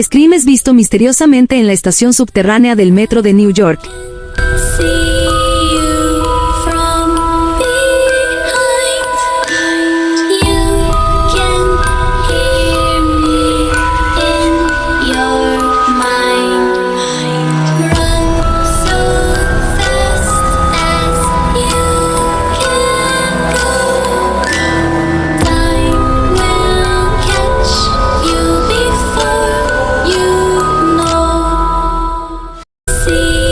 Scream es visto misteriosamente en la estación subterránea del metro de New York. see.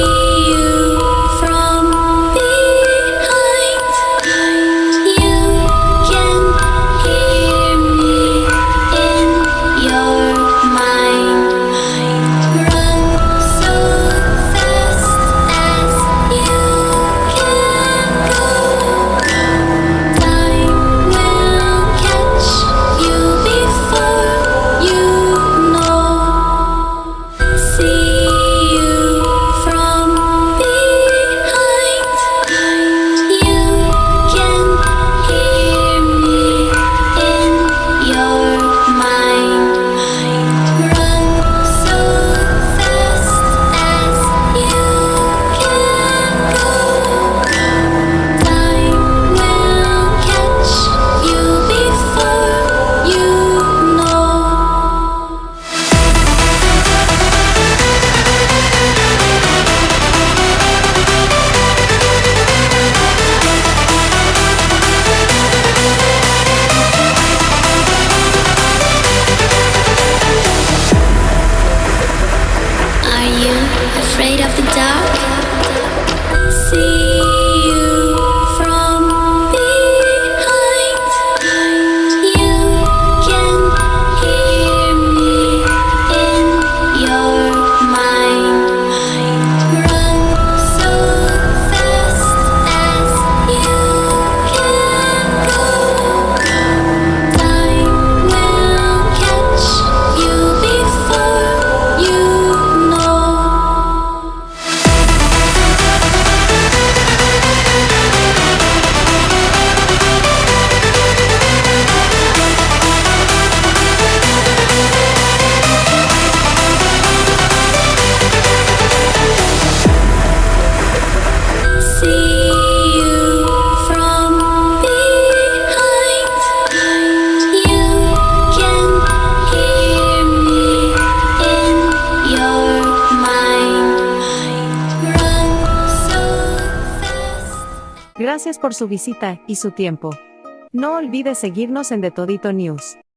afraid of the dark. See. Gracias por su visita y su tiempo. No olvides seguirnos en The Todito News.